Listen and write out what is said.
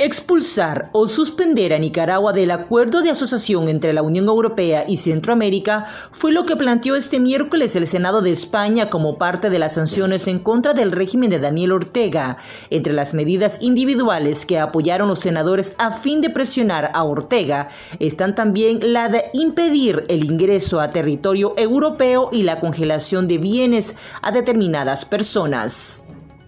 Expulsar o suspender a Nicaragua del acuerdo de asociación entre la Unión Europea y Centroamérica fue lo que planteó este miércoles el Senado de España como parte de las sanciones en contra del régimen de Daniel Ortega. Entre las medidas individuales que apoyaron los senadores a fin de presionar a Ortega están también la de impedir el ingreso a territorio europeo y la congelación de bienes a determinadas personas.